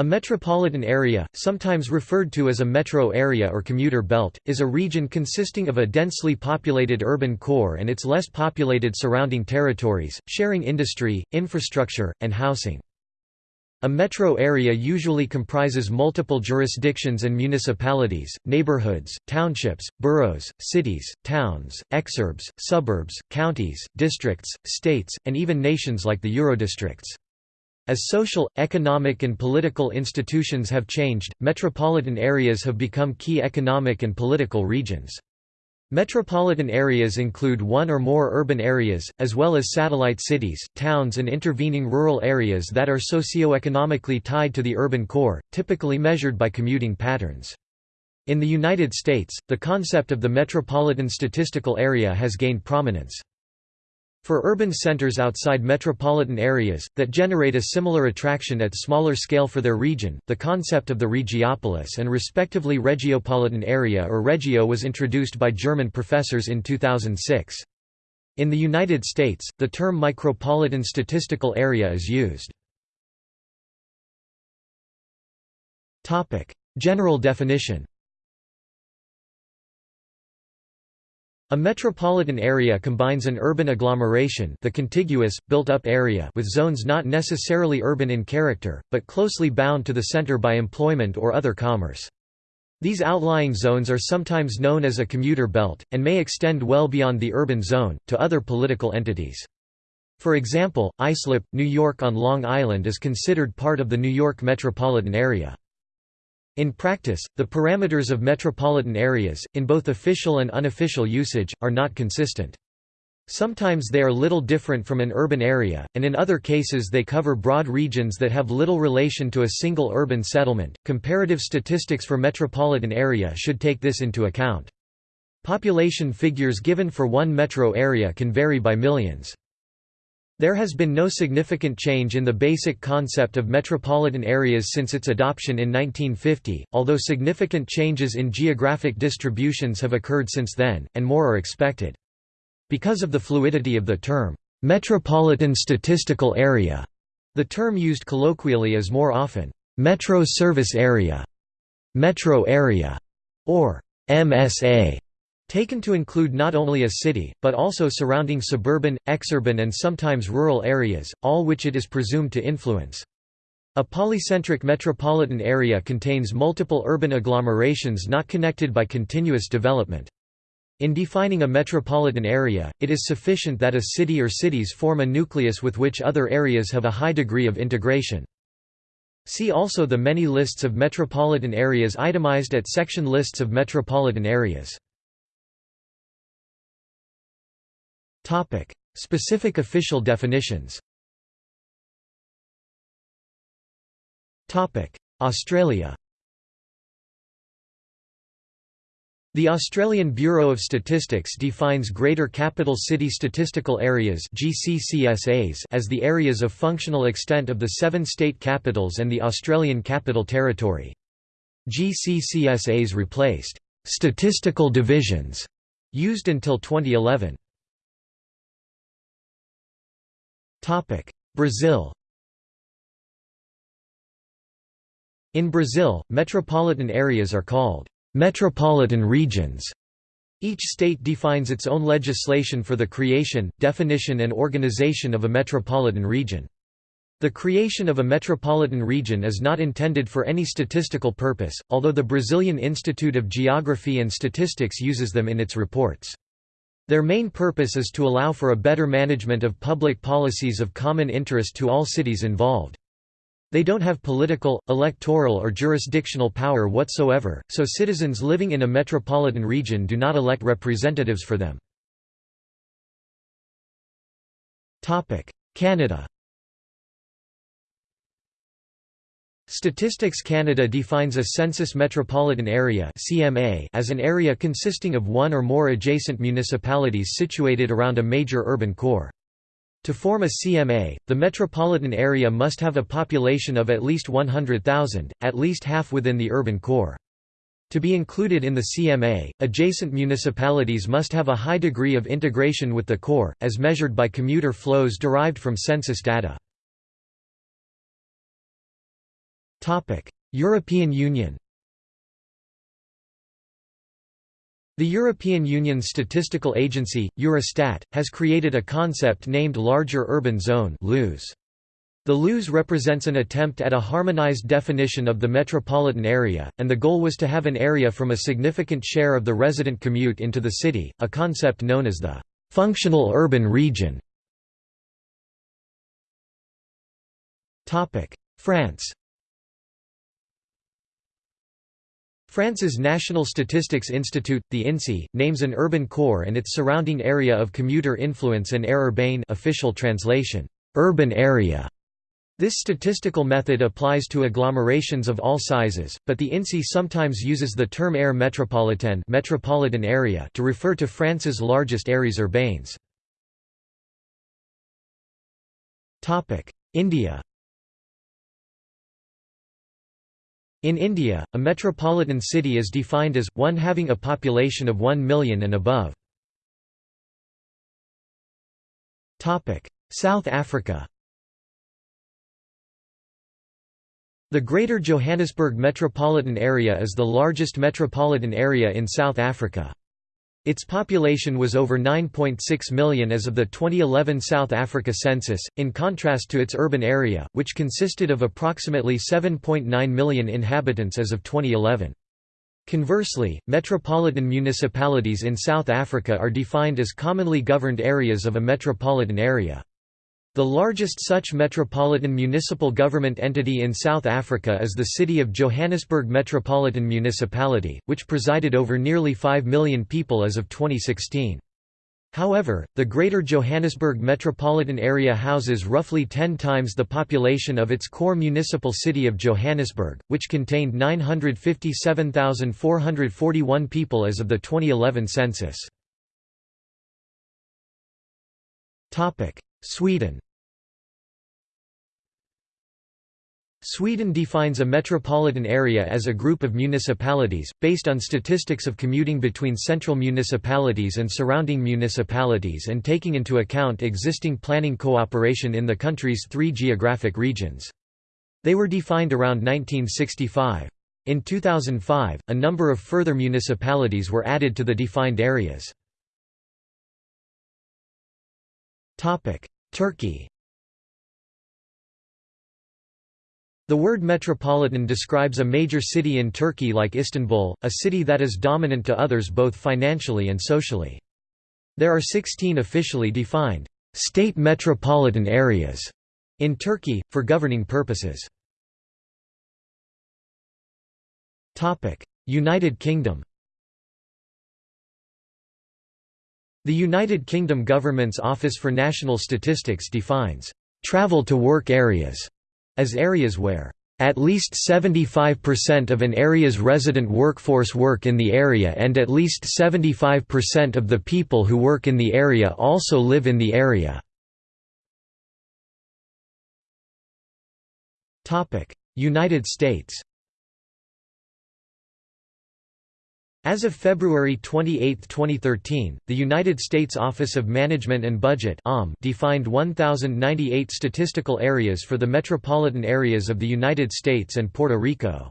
A metropolitan area, sometimes referred to as a metro area or commuter belt, is a region consisting of a densely populated urban core and its less populated surrounding territories, sharing industry, infrastructure, and housing. A metro area usually comprises multiple jurisdictions and municipalities, neighborhoods, townships, boroughs, cities, towns, exurbs, suburbs, counties, districts, states, and even nations like the Eurodistricts. As social, economic and political institutions have changed, metropolitan areas have become key economic and political regions. Metropolitan areas include one or more urban areas, as well as satellite cities, towns and intervening rural areas that are socio-economically tied to the urban core, typically measured by commuting patterns. In the United States, the concept of the metropolitan statistical area has gained prominence. For urban centers outside metropolitan areas, that generate a similar attraction at smaller scale for their region, the concept of the regiopolis and respectively regiopolitan area or regio was introduced by German professors in 2006. In the United States, the term micropolitan statistical area is used. General definition A metropolitan area combines an urban agglomeration the contiguous, built-up area with zones not necessarily urban in character, but closely bound to the center by employment or other commerce. These outlying zones are sometimes known as a commuter belt, and may extend well beyond the urban zone, to other political entities. For example, Islip, New York on Long Island is considered part of the New York metropolitan area. In practice, the parameters of metropolitan areas, in both official and unofficial usage, are not consistent. Sometimes they are little different from an urban area, and in other cases they cover broad regions that have little relation to a single urban settlement. Comparative statistics for metropolitan area should take this into account. Population figures given for one metro area can vary by millions. There has been no significant change in the basic concept of metropolitan areas since its adoption in 1950, although significant changes in geographic distributions have occurred since then, and more are expected. Because of the fluidity of the term, metropolitan statistical area, the term used colloquially is more often, metro service area, metro area, or MSA. Taken to include not only a city, but also surrounding suburban, exurban and sometimes rural areas, all which it is presumed to influence. A polycentric metropolitan area contains multiple urban agglomerations not connected by continuous development. In defining a metropolitan area, it is sufficient that a city or cities form a nucleus with which other areas have a high degree of integration. See also the many lists of metropolitan areas itemized at section lists of metropolitan areas. Topic: Specific official definitions. Topic: Australia. The Australian Bureau of Statistics defines Greater Capital City Statistical Areas (GCCSAs) as the areas of functional extent of the seven state capitals and the Australian Capital Territory. GCCSAs replaced «statistical divisions» used until 2011. Brazil In Brazil, metropolitan areas are called metropolitan regions. Each state defines its own legislation for the creation, definition and organization of a metropolitan region. The creation of a metropolitan region is not intended for any statistical purpose, although the Brazilian Institute of Geography and Statistics uses them in its reports. Their main purpose is to allow for a better management of public policies of common interest to all cities involved. They don't have political, electoral or jurisdictional power whatsoever, so citizens living in a metropolitan region do not elect representatives for them. Canada Statistics Canada defines a Census Metropolitan Area (CMA) as an area consisting of one or more adjacent municipalities situated around a major urban core. To form a CMA, the metropolitan area must have a population of at least 100,000, at least half within the urban core. To be included in the CMA, adjacent municipalities must have a high degree of integration with the core, as measured by commuter flows derived from census data. European Union The European Union's statistical agency, Eurostat, has created a concept named Larger Urban Zone The LUZ represents an attempt at a harmonized definition of the metropolitan area, and the goal was to have an area from a significant share of the resident commute into the city, a concept known as the functional urban region. France France's National Statistics Institute, the INSEE, names an urban core and its surrounding area of commuter influence and aire urbaine official translation, urban area. This statistical method applies to agglomerations of all sizes, but the INSEE sometimes uses the term aire métropolitaine metropolitan area to refer to France's largest aires urbaines. India In India, a metropolitan city is defined as, one having a population of 1 million and above. South Africa The Greater Johannesburg metropolitan area is the largest metropolitan area in South Africa. Its population was over 9.6 million as of the 2011 South Africa census, in contrast to its urban area, which consisted of approximately 7.9 million inhabitants as of 2011. Conversely, metropolitan municipalities in South Africa are defined as commonly governed areas of a metropolitan area. The largest such metropolitan municipal government entity in South Africa is the City of Johannesburg Metropolitan Municipality, which presided over nearly 5 million people as of 2016. However, the Greater Johannesburg metropolitan area houses roughly 10 times the population of its core municipal city of Johannesburg, which contained 957,441 people as of the 2011 census. Sweden Sweden defines a metropolitan area as a group of municipalities, based on statistics of commuting between central municipalities and surrounding municipalities and taking into account existing planning cooperation in the country's three geographic regions. They were defined around 1965. In 2005, a number of further municipalities were added to the defined areas. Turkey The word metropolitan describes a major city in Turkey like Istanbul, a city that is dominant to others both financially and socially. There are 16 officially defined state metropolitan areas in Turkey, for governing purposes. United Kingdom The United Kingdom government's Office for National Statistics defines «travel to work areas» as areas where at least 75% of an area's resident workforce work in the area and at least 75% of the people who work in the area also live in the area. United States As of February 28, 2013, the United States Office of Management and Budget defined 1,098 statistical areas for the metropolitan areas of the United States and Puerto Rico.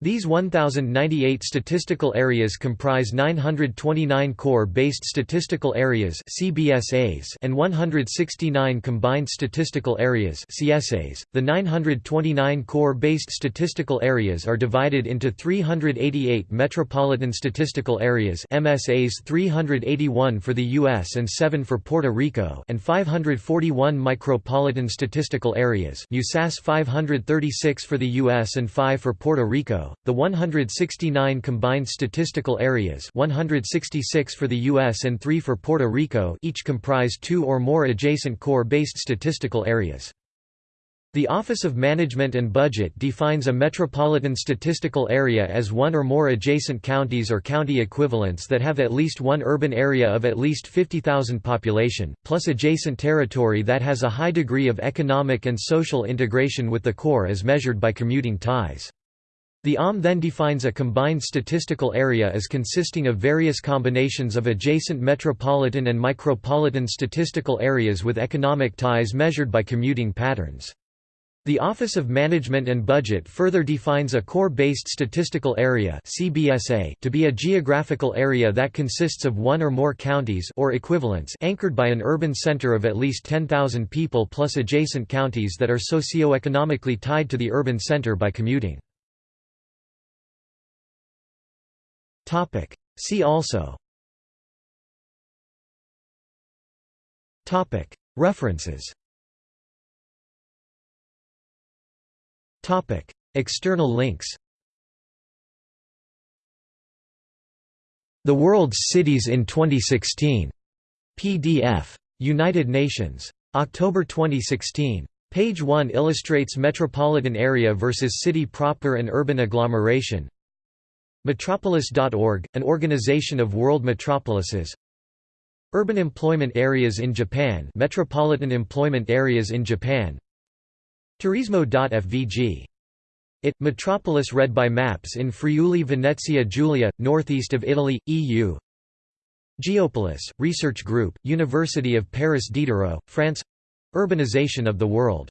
These 1,098 statistical areas comprise 929 core-based statistical areas (CBSAs) and 169 combined statistical areas (CSAs). The 929 core-based statistical areas are divided into 388 metropolitan statistical areas MSAs 381 for the US and 7 for Puerto Rico and 541 micropolitan statistical areas USAS 536 for the US and 5 for Puerto Rico the 169 combined statistical areas 166 for the U.S. and 3 for Puerto Rico each comprise two or more adjacent core-based statistical areas. The Office of Management and Budget defines a metropolitan statistical area as one or more adjacent counties or county equivalents that have at least one urban area of at least 50,000 population, plus adjacent territory that has a high degree of economic and social integration with the core as measured by commuting ties. The OMB then defines a combined statistical area as consisting of various combinations of adjacent metropolitan and micropolitan statistical areas with economic ties measured by commuting patterns. The Office of Management and Budget further defines a core-based statistical area to be a geographical area that consists of one or more counties or equivalents anchored by an urban center of at least 10,000 people plus adjacent counties that are socio-economically tied to the urban center by commuting. See also Topic. References Topic. External links The World's Cities in 2016. PDF. United Nations. October 2016. Page 1 illustrates metropolitan area versus city proper and urban agglomeration. Metropolis.org, an organization of world metropolises. Urban employment areas in Japan. Metropolitan employment areas in Japan. Turismo.fvg. It, Metropolis read by maps in Friuli Venezia Giulia, northeast of Italy, EU Geopolis, research group, University of Paris Diderot, France. Urbanization of the world